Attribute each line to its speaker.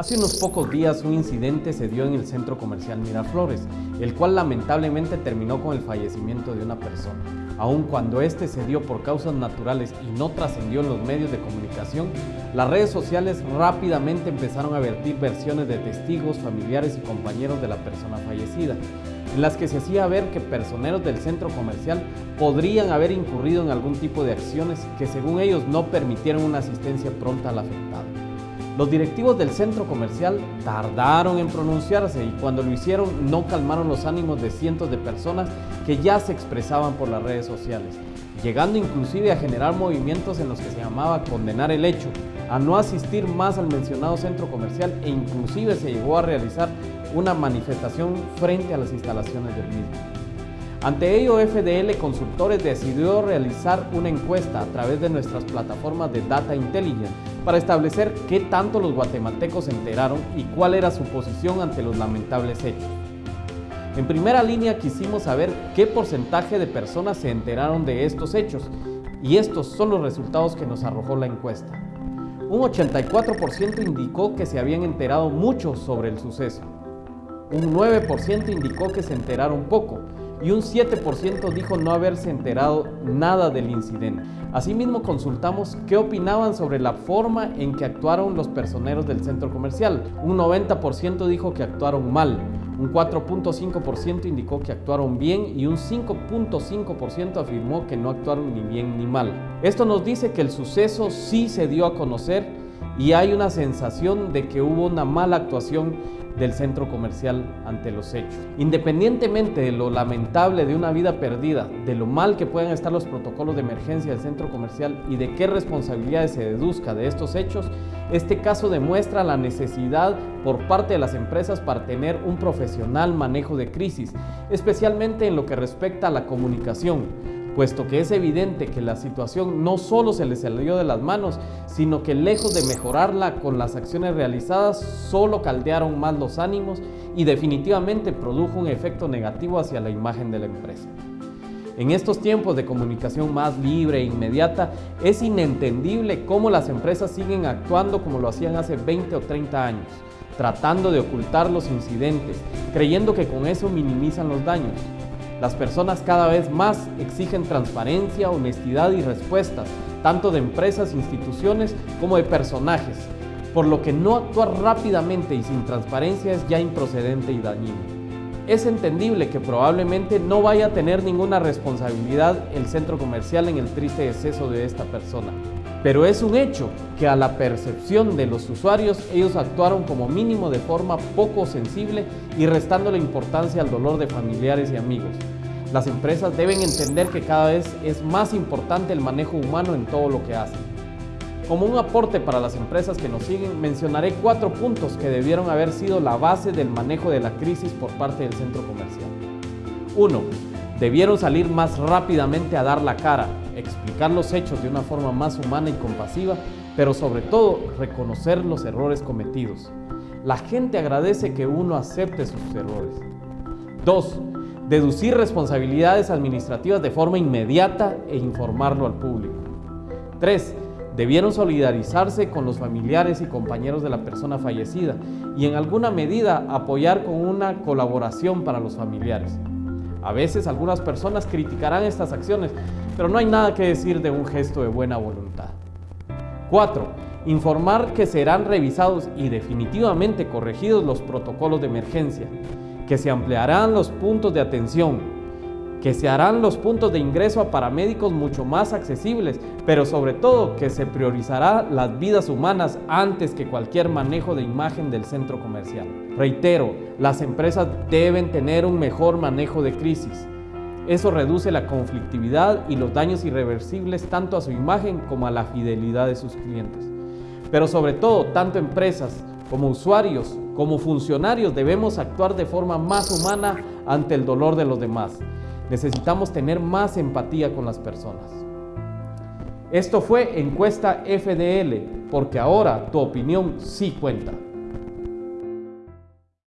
Speaker 1: Hace unos pocos días un incidente se dio en el centro comercial Miraflores, el cual lamentablemente terminó con el fallecimiento de una persona. Aun cuando este se dio por causas naturales y no trascendió en los medios de comunicación, las redes sociales rápidamente empezaron a vertir versiones de testigos, familiares y compañeros de la persona fallecida, en las que se hacía ver que personeros del centro comercial podrían haber incurrido en algún tipo de acciones que según ellos no permitieron una asistencia pronta al afectado. Los directivos del centro comercial tardaron en pronunciarse y cuando lo hicieron no calmaron los ánimos de cientos de personas que ya se expresaban por las redes sociales, llegando inclusive a generar movimientos en los que se llamaba condenar el hecho, a no asistir más al mencionado centro comercial e inclusive se llegó a realizar una manifestación frente a las instalaciones del mismo. Ante ello, FDL Consultores decidió realizar una encuesta a través de nuestras plataformas de Data Intelligence para establecer qué tanto los guatemaltecos se enteraron y cuál era su posición ante los lamentables hechos. En primera línea quisimos saber qué porcentaje de personas se enteraron de estos hechos y estos son los resultados que nos arrojó la encuesta. Un 84% indicó que se habían enterado mucho sobre el suceso. Un 9% indicó que se enteraron poco y un 7% dijo no haberse enterado nada del incidente. Asimismo consultamos qué opinaban sobre la forma en que actuaron los personeros del centro comercial. Un 90% dijo que actuaron mal, un 4.5% indicó que actuaron bien y un 5.5% afirmó que no actuaron ni bien ni mal. Esto nos dice que el suceso sí se dio a conocer y hay una sensación de que hubo una mala actuación del centro comercial ante los hechos. Independientemente de lo lamentable de una vida perdida, de lo mal que puedan estar los protocolos de emergencia del centro comercial y de qué responsabilidades se deduzca de estos hechos, este caso demuestra la necesidad por parte de las empresas para tener un profesional manejo de crisis, especialmente en lo que respecta a la comunicación, puesto que es evidente que la situación no solo se le salió de las manos, sino que lejos de mejorarla con las acciones realizadas, solo caldearon más los ánimos y definitivamente produjo un efecto negativo hacia la imagen de la empresa. En estos tiempos de comunicación más libre e inmediata, es inentendible cómo las empresas siguen actuando como lo hacían hace 20 o 30 años, tratando de ocultar los incidentes, creyendo que con eso minimizan los daños. Las personas cada vez más exigen transparencia, honestidad y respuestas, tanto de empresas, instituciones como de personajes, por lo que no actuar rápidamente y sin transparencia es ya improcedente y dañino. Es entendible que probablemente no vaya a tener ninguna responsabilidad el centro comercial en el triste deceso de esta persona, pero es un hecho que a la percepción de los usuarios ellos actuaron como mínimo de forma poco sensible y restando la importancia al dolor de familiares y amigos. Las empresas deben entender que cada vez es más importante el manejo humano en todo lo que hacen. Como un aporte para las empresas que nos siguen, mencionaré cuatro puntos que debieron haber sido la base del manejo de la crisis por parte del centro comercial. 1. Debieron salir más rápidamente a dar la cara, explicar los hechos de una forma más humana y compasiva, pero sobre todo reconocer los errores cometidos. La gente agradece que uno acepte sus errores. 2. Deducir responsabilidades administrativas de forma inmediata e informarlo al público. 3. Debieron solidarizarse con los familiares y compañeros de la persona fallecida y en alguna medida apoyar con una colaboración para los familiares. A veces algunas personas criticarán estas acciones, pero no hay nada que decir de un gesto de buena voluntad. 4. Informar que serán revisados y definitivamente corregidos los protocolos de emergencia, que se ampliarán los puntos de atención, que se harán los puntos de ingreso a paramédicos mucho más accesibles, pero sobre todo que se priorizará las vidas humanas antes que cualquier manejo de imagen del centro comercial. Reitero, las empresas deben tener un mejor manejo de crisis. Eso reduce la conflictividad y los daños irreversibles tanto a su imagen como a la fidelidad de sus clientes. Pero sobre todo, tanto empresas como usuarios, como funcionarios debemos actuar de forma más humana ante el dolor de los demás. Necesitamos tener más empatía con las personas. Esto fue Encuesta FDL, porque ahora tu opinión sí cuenta.